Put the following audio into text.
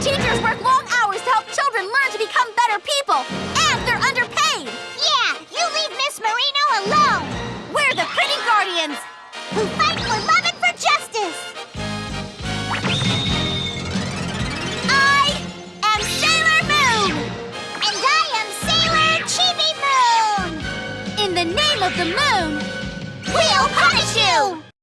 Teachers work long hours to help children learn to become better people, and they're underpaid. Yeah, you leave Miss Marino alone! We're the Pretty Guardians. Who fight for love and for justice! I am Sailor Moon. And I am Sailor Chibi Moon! In the name of the moon, We'll!